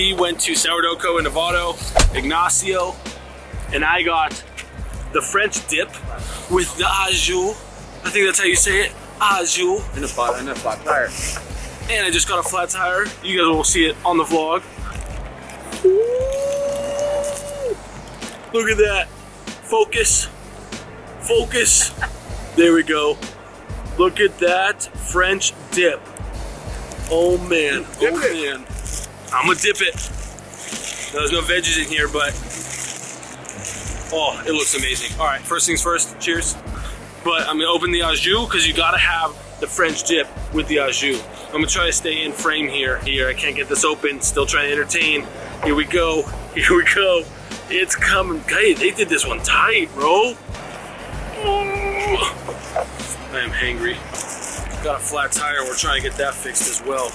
He went to Sourdough Co. in Novato, Ignacio, and I got the French dip with the jus. I think that's how you say it, jus. And a flat, and a flat tire. And I just got a flat tire. You guys will see it on the vlog. Look at that. Focus. Focus. There we go. Look at that French dip. Oh man. Oh man. I'm gonna dip it. There's no veggies in here, but oh, it looks amazing. All right, first things first. Cheers. But I'm gonna open the au jus because you gotta have the French dip with the au jus. I'm gonna try to stay in frame here. Here, I can't get this open. Still trying to entertain. Here we go. Here we go. It's coming. Hey, they did this one tight, bro. I am hangry. Got a flat tire. We're trying to get that fixed as well.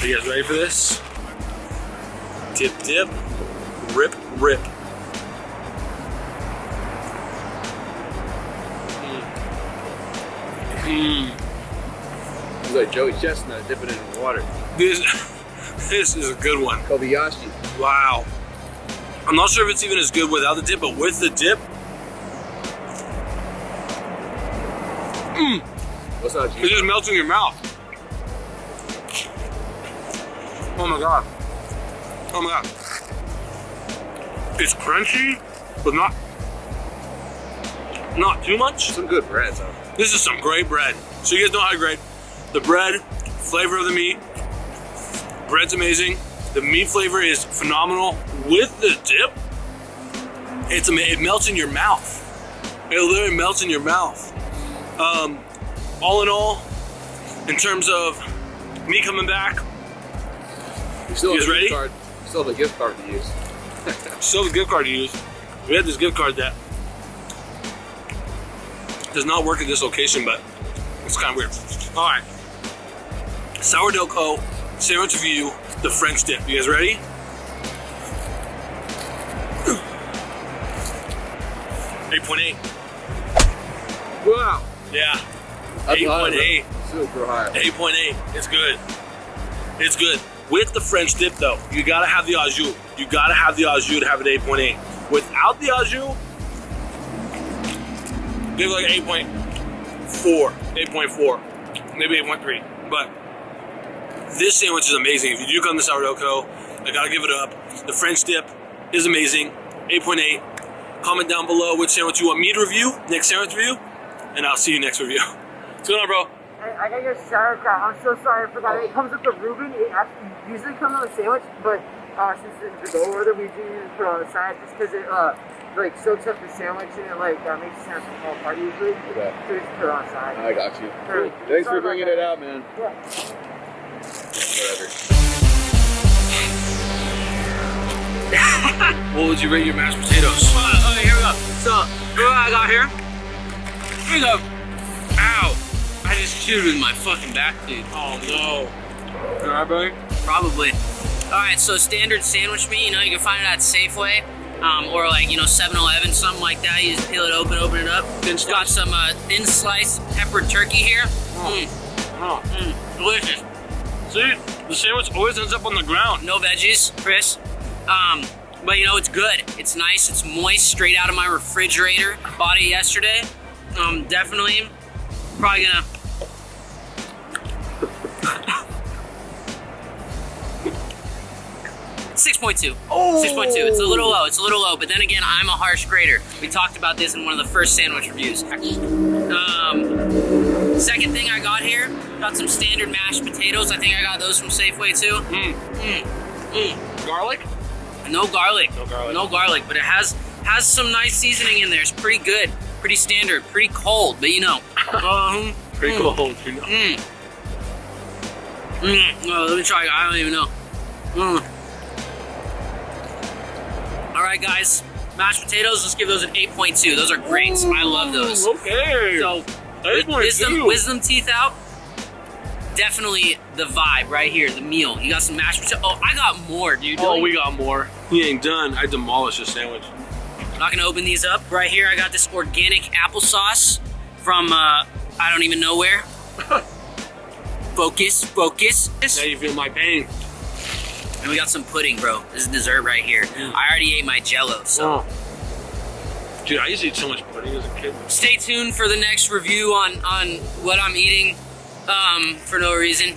Are you guys ready for this? Dip, dip, rip, rip. Mmm. It's like Joey Chestnut dipping it in water. This, this is a good one. Kobayashi. Wow. I'm not sure if it's even as good without the dip, but with the dip, What's that? it just melts in your mouth. Oh my god. Oh my god. It's crunchy, but not not too much. Some good bread huh? This is some great bread. So you guys know how great the bread, flavor of the meat, bread's amazing. The meat flavor is phenomenal with the dip. It's it melts in your mouth. It literally melts in your mouth. Um, all in all, in terms of me coming back, You still You have guys ready? card. Still a gift card to use. still a gift card to use. We had this gift card that does not work at this location, but it's kind of weird. All right, sourdough co sandwich View, the French dip. You guys ready? Eight point eight. Wow. Yeah, That's eight high, point eight. Super high. 8.8. It's good. It's good. With the French dip though, you gotta have the au jus. You gotta have the au jus to have an 8.8. Without the au jus, it like 8.4, 8.4, maybe 8.3. But this sandwich is amazing. If you do come to Sourdough Co., I gotta give it up. The French dip is amazing. 8.8. Comment down below which sandwich you want me to review, next sandwich review, and I'll see you next review. What's going on, bro? Hey, I got your sauerkraut. I'm so sorry I forgot. It comes with the Reuben. It actually usually comes on a sandwich, but uh, since it's the go order, we do usually put it on the side just because it uh, like soaks up the sandwich and it like uh, makes the sandwich fall apart usually. Okay. So we just put it on the side. I got you. Sure. Thanks Sorry for bringing it out, man. Yeah. Whatever. What would you rate your mashed potatoes? Alright, okay, here we go. So, look what I got here. Here we go. Ow. I just chewed with my fucking back, dude. Oh no. Alright, buddy? Probably. Alright, so standard sandwich meat, you know, you can find it at Safeway. Um, or like, you know, 7-Eleven, something like that. You just peel it open, open it up. It's got some uh, thin sliced peppered turkey here. Mm, Oh. mm, delicious. See, the sandwich always ends up on the ground. No veggies, Chris. Um, but you know, it's good. It's nice. It's moist, straight out of my refrigerator. Bought it yesterday. Um, definitely, probably gonna. Six point two. Six point two. It's a little low. It's a little low. But then again, I'm a harsh grader. We talked about this in one of the first sandwich reviews. Um, second thing I got here, got some standard mashed potatoes. I think I got those from Safeway too. Mm. Mm, mm. Garlic? No garlic. No garlic. No garlic, but it has has some nice seasoning in there. It's pretty good, pretty standard, pretty cold, but you know. um, Pretty Mm. cool. You know. Mm. Oh, let me try. I don't even know. Mm. All right, guys. Mashed potatoes. Let's give those an 8.2. Those are great. I love those. Okay. So, wisdom, wisdom teeth out. Definitely the vibe right here. The meal. You got some mashed potatoes. Oh, I got more, dude. oh, we got more. He ain't done. I demolished the sandwich. Not gonna open these up. Right here, I got this organic applesauce from uh, I don't even know where. focus, focus. Now you feel my pain. And we got some pudding, bro. This is dessert right here. I already ate my jello, so Oh. Dude, I used to eat so much pudding as a kid. stay tuned for the next review on on what I'm eating um, for no reason.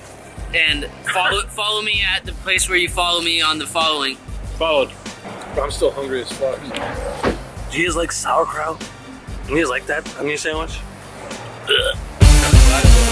And follow follow me at the place where you follow me on the following. Followed. But I'm still hungry as fuck. Do you guys like sauerkraut? Do you guys like that on your sandwich? Ugh.